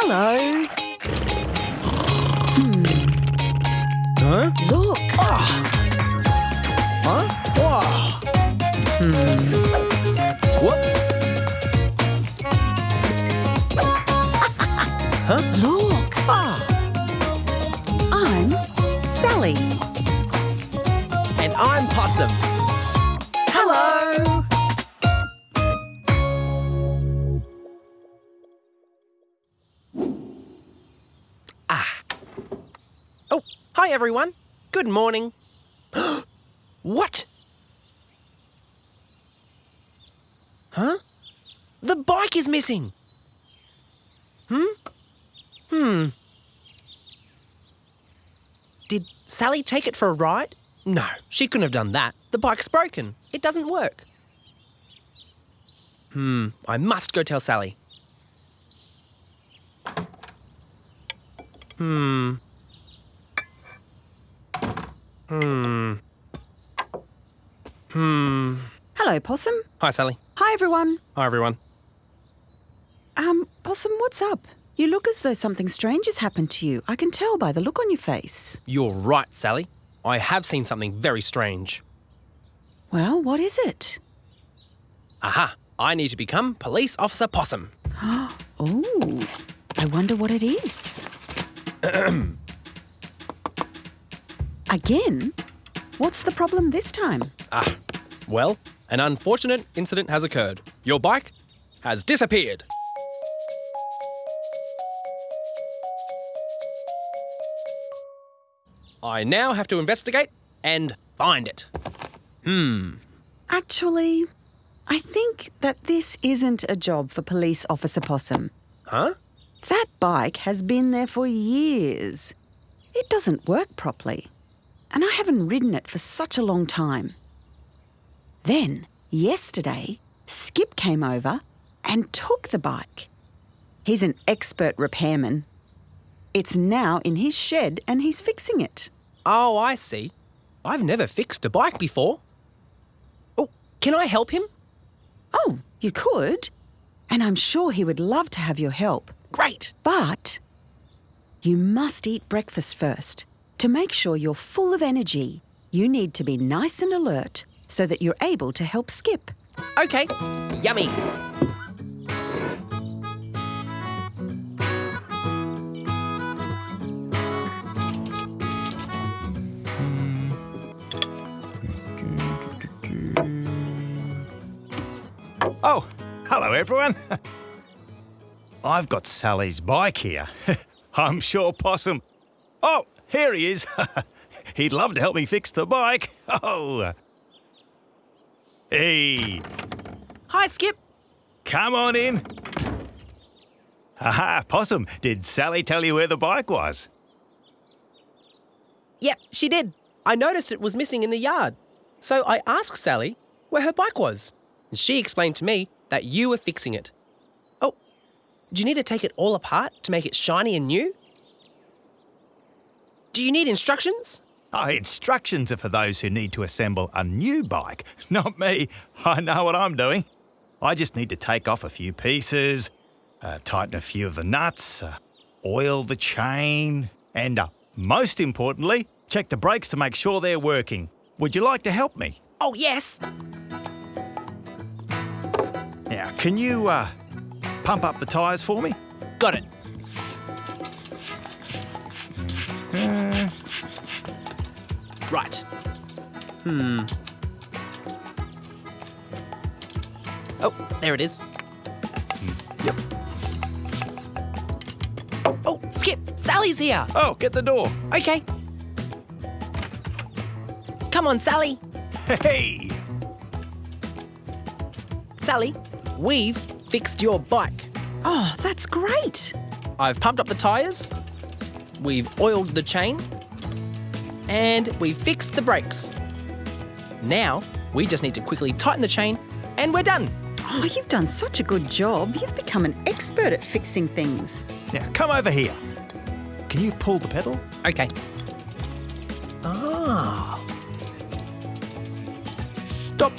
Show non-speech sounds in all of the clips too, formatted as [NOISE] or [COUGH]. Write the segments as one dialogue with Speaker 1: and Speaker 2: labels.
Speaker 1: Hello.
Speaker 2: Huh?
Speaker 1: Look.
Speaker 2: Huh? Whoa. Hmm. What? [LAUGHS] huh?
Speaker 1: Look.
Speaker 2: Ah.
Speaker 1: I'm Sally.
Speaker 2: And I'm Possum. Hello. Oh, hi everyone. Good morning. [GASPS] what? Huh? The bike is missing. Hmm? Hmm. Did Sally take it for a ride? No, she couldn't have done that. The bike's broken. It doesn't work. Hmm, I must go tell Sally. Hmm. Hmm. Hmm.
Speaker 1: Hello, Possum.
Speaker 2: Hi, Sally.
Speaker 1: Hi, everyone.
Speaker 2: Hi, everyone.
Speaker 1: Um, Possum, what's up? You look as though something strange has happened to you. I can tell by the look on your face.
Speaker 2: You're right, Sally. I have seen something very strange.
Speaker 1: Well, what is it?
Speaker 2: Aha! I need to become Police Officer Possum. [GASPS]
Speaker 1: Oh, I wonder what it is. [CLEARS THROAT] Again? What's the problem this time?
Speaker 2: Ah, well, an unfortunate incident has occurred. Your bike has disappeared. I now have to investigate and find it. Hmm.
Speaker 1: Actually, I think that this isn't a job for Police Officer Possum.
Speaker 2: Huh?
Speaker 1: That bike has been there for years. It doesn't work properly. And I haven't ridden it for such a long time. Then, yesterday, Skip came over and took the bike. He's an expert repairman. It's now in his shed and he's fixing it.
Speaker 2: Oh, I see. I've never fixed a bike before. Oh, can I help him?
Speaker 1: Oh, you could. And I'm sure he would love to have your help.
Speaker 2: Great.
Speaker 1: But you must eat breakfast first. To make sure you're full of energy, you need to be nice and alert so that you're able to help Skip.
Speaker 2: Okay. Yummy.
Speaker 3: Oh, hello everyone. [LAUGHS] I've got Sally's bike here. [LAUGHS] I'm sure Possum. Oh, here he is. [LAUGHS] He'd love to help me fix the bike. [LAUGHS] Oh. Hey,
Speaker 2: Hi, Skip.
Speaker 3: come on in. Haha, Possum, did Sally tell you where the bike was?
Speaker 2: Yep, she did. I noticed it was missing in the yard. So I asked Sally where her bike was. And she explained to me that you were fixing it. Oh, do you need to take it all apart to make it shiny and new? Do you need instructions?
Speaker 3: Oh, instructions are for those who need to assemble a new bike, [LAUGHS] not me. I know what I'm doing. I just need to take off a few pieces, uh, tighten a few of the nuts, uh, oil the chain, and uh, most importantly, check the brakes to make sure they're working. Would you like to help me?
Speaker 2: Oh, yes.
Speaker 3: Now, can you uh, pump up the tyres for me?
Speaker 2: Got it. Right. Hmm. Oh, there it is.
Speaker 3: Yep.
Speaker 2: Oh, Skip! Sally's here!
Speaker 3: Oh, get the door.
Speaker 2: Okay. Come on, Sally.
Speaker 3: Hey!
Speaker 2: Sally, we've fixed your bike.
Speaker 1: Oh, that's great.
Speaker 2: I've pumped up the tyres, we've oiled the chain, and we've fixed the brakes. Now, we just need to quickly tighten the chain, and we're done.
Speaker 1: Oh, you've done such a good job. You've become an expert at fixing things.
Speaker 3: Now, come over here. Can you pull the pedal?
Speaker 2: Okay. Ah.
Speaker 3: Stop.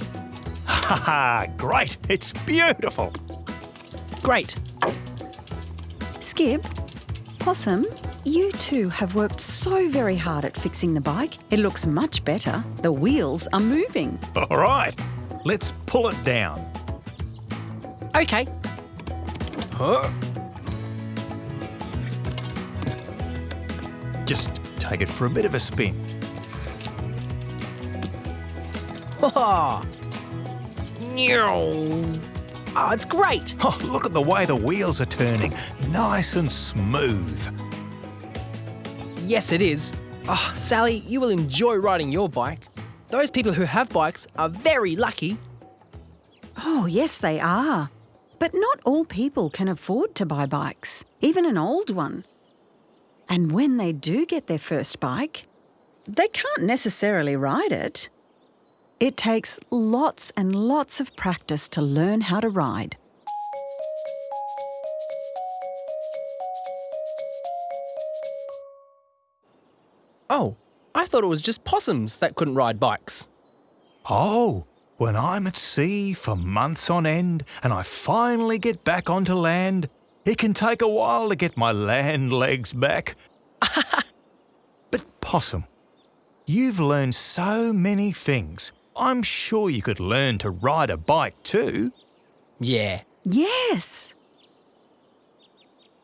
Speaker 3: Ha ha, great. It's beautiful.
Speaker 2: Great.
Speaker 1: Skip, Possum, you two have worked so very hard at fixing the bike. It looks much better. The wheels are moving.
Speaker 3: All right, let's pull it down.
Speaker 2: Okay. Huh?
Speaker 3: Just take it for a bit of a spin.
Speaker 2: Oh, oh it's great.
Speaker 3: Oh, look at the way the wheels are turning. Nice and smooth.
Speaker 2: Yes, it is. Oh, Sally, you will enjoy riding your bike. Those people who have bikes are very lucky.
Speaker 1: Oh, yes, they are. But not all people can afford to buy bikes, even an old one. And when they do get their first bike, they can't necessarily ride it. It takes lots and lots of practice to learn how to ride.
Speaker 2: Oh, I thought it was just possums that couldn't ride bikes.
Speaker 3: Oh, when I'm at sea for months on end and I finally get back onto land, it can take a while to get my land legs back. [LAUGHS] but, Possum, you've learned so many things. I'm sure you could learn to ride a bike too.
Speaker 2: Yeah.
Speaker 1: Yes.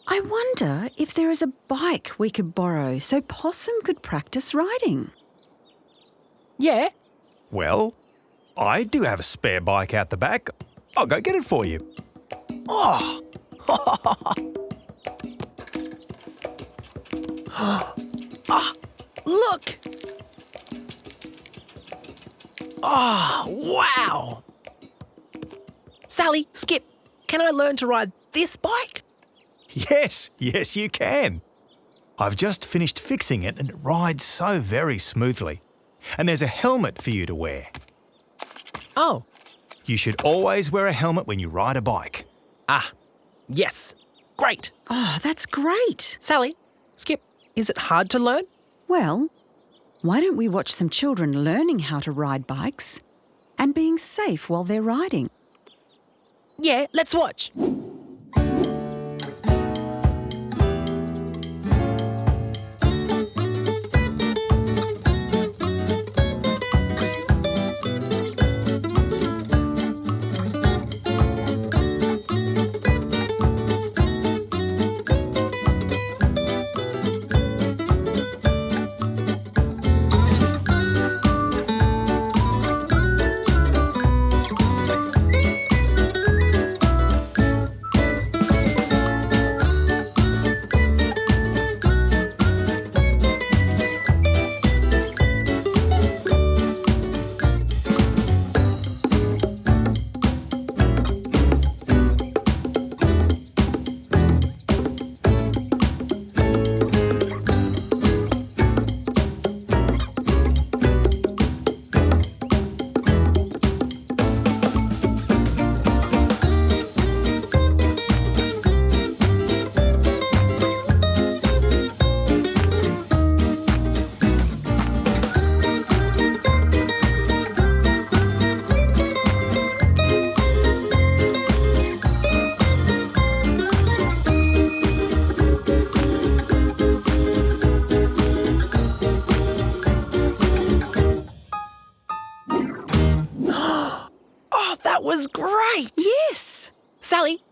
Speaker 1: I wonder if there is a bike we could borrow so Possum could practice riding.
Speaker 2: Yeah.
Speaker 3: Well, I do have a spare bike out the back. I'll go get it for you.
Speaker 2: Oh. [LAUGHS] ah, look. Oh, wow. Sally, Skip, can I learn to ride this bike?
Speaker 3: Yes, yes, you can. I've just finished fixing it and it rides so very smoothly. And there's a helmet for you to wear.
Speaker 2: Oh.
Speaker 3: You should always wear a helmet when you ride a bike.
Speaker 2: Ah, yes. Great.
Speaker 1: Oh, that's great.
Speaker 2: Sally, Skip, is it hard to learn?
Speaker 1: Well, why don't we watch some children learning how to ride bikes and being safe while they're riding?
Speaker 2: Yeah, let's watch.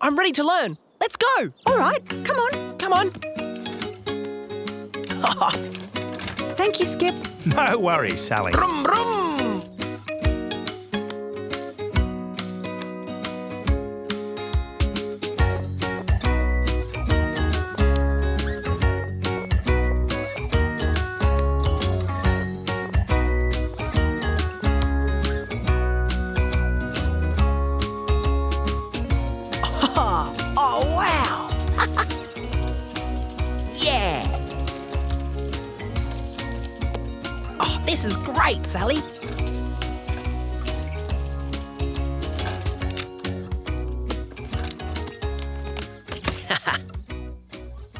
Speaker 2: I'm ready to learn. Let's go.
Speaker 1: All right, come on.
Speaker 2: Come on. [LAUGHS]
Speaker 1: Thank you, Skip.
Speaker 3: No worries, Sally.
Speaker 2: Brum, brum. This is great, Sally. [LAUGHS]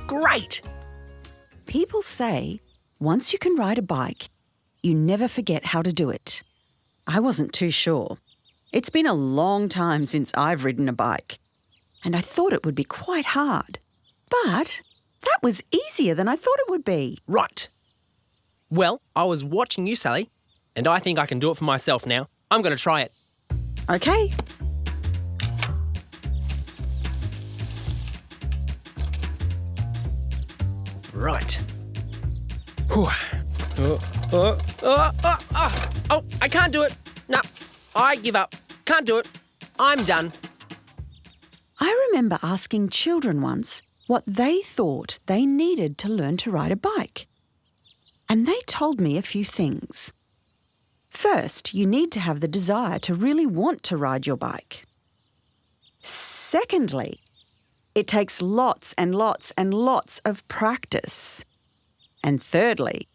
Speaker 2: great.
Speaker 1: People say once you can ride a bike, you never forget how to do it. I wasn't too sure. It's been a long time since I've ridden a bike, and I thought it would be quite hard. But that was easier than I thought it would be.
Speaker 2: Right. Well, I was watching you, Sally, and I think I can do it for myself now. I'm going to try it.
Speaker 1: Okay.
Speaker 2: Right. Whew. Oh, oh, oh, oh, oh, oh, I can't do it. No, I give up. Can't do it. I'm done.
Speaker 1: I remember asking children once what they thought they needed to learn to ride a bike. And they told me a few things. First, you need to have the desire to really want to ride your bike. Secondly, it takes lots and lots and lots of practice. And thirdly,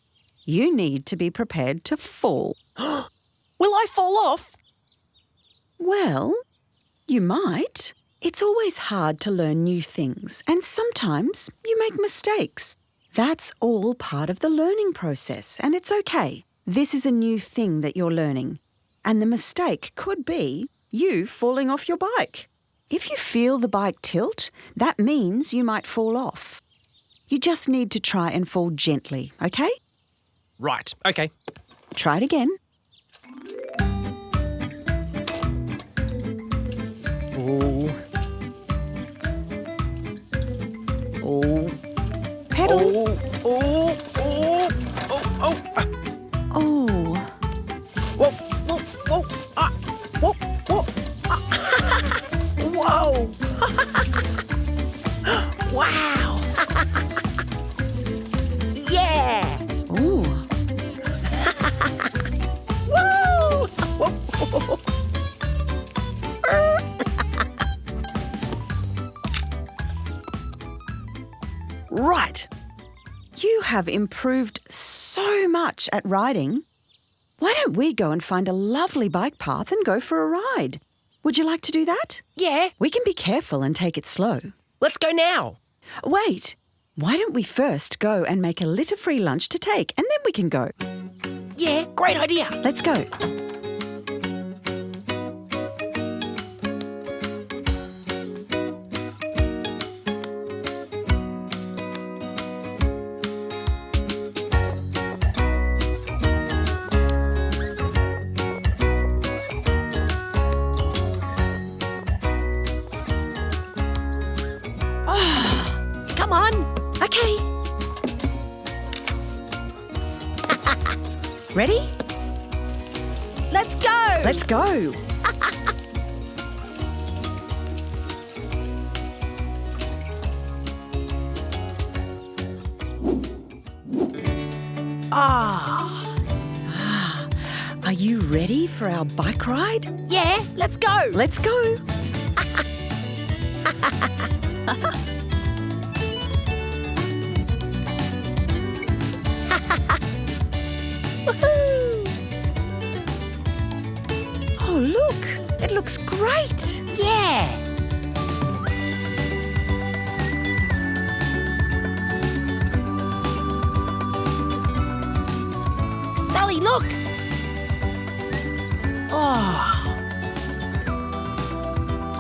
Speaker 1: you need to be prepared to fall. [GASPS]
Speaker 2: Will I fall off?
Speaker 1: Well, you might. It's always hard to learn new things, and sometimes you make mistakes. That's all part of the learning process, and it's okay. This is a new thing that you're learning, and the mistake could be you falling off your bike. If you feel the bike tilt, that means you might fall off. You just need to try and fall gently, okay?
Speaker 2: Right, okay.
Speaker 1: Try it again.
Speaker 2: Oh. Oh.
Speaker 1: Pedal.
Speaker 2: Oh.
Speaker 1: Have improved so much at riding. Why don't we go and find a lovely bike path and go for a ride? Would you like to do that?
Speaker 2: Yeah.
Speaker 1: We can be careful and take it slow.
Speaker 2: Let's go now.
Speaker 1: Wait, why don't we first go and make a litter free lunch to take and then we can go?
Speaker 2: Yeah. Great idea.
Speaker 1: Let's go. Ready?
Speaker 2: Let's go.
Speaker 1: Let's go. [LAUGHS]
Speaker 2: Ah.
Speaker 1: Are you ready for our bike ride?
Speaker 2: Yeah. Let's go.
Speaker 1: Let's go. [LAUGHS] It looks great.
Speaker 2: Yeah. Sally, look. Oh,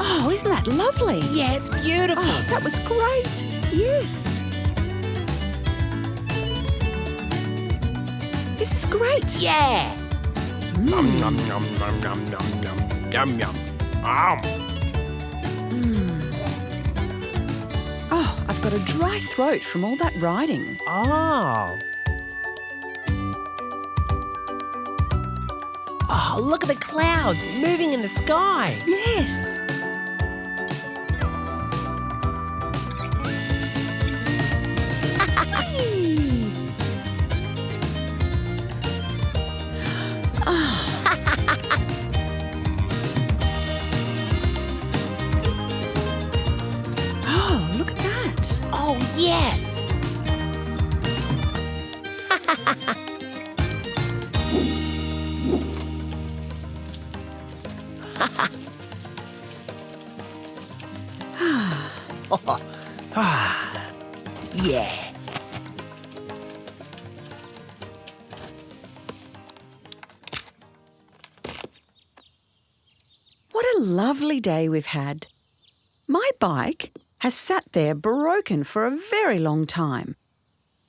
Speaker 1: Oh, isn't that lovely?
Speaker 2: yeah, it's beautiful.
Speaker 1: Oh, that was great. Yes. This is great.
Speaker 2: Yeah.
Speaker 1: Mm.
Speaker 2: Yum, yum, yum, yum, yum, yum, yum, yum. Um.
Speaker 1: Oh, I've got a dry throat from all that riding.
Speaker 2: Oh. Oh, look at the clouds moving in the sky. Yes. Yeah.
Speaker 1: What a lovely day we've had. My bike has sat there broken for a very long time.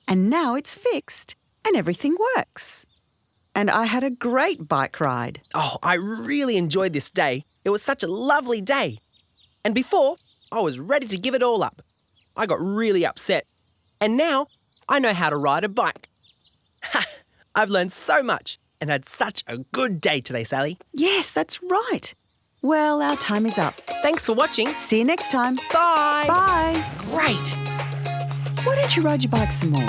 Speaker 1: And now it's fixed and everything works. And I had a great bike ride.
Speaker 2: Oh, I really enjoyed this day. It was such a lovely day. And before, I was ready to give it all up. I got really upset. And now, I know how to ride a bike. Ha! [LAUGHS] I've learned so much and had such a good day today, Sally.
Speaker 1: Yes, that's right. Well, our time is up.
Speaker 2: Thanks for watching.
Speaker 1: See you next time.
Speaker 2: Bye.
Speaker 1: Bye.
Speaker 2: Great.
Speaker 1: Why don't you ride your bike some more?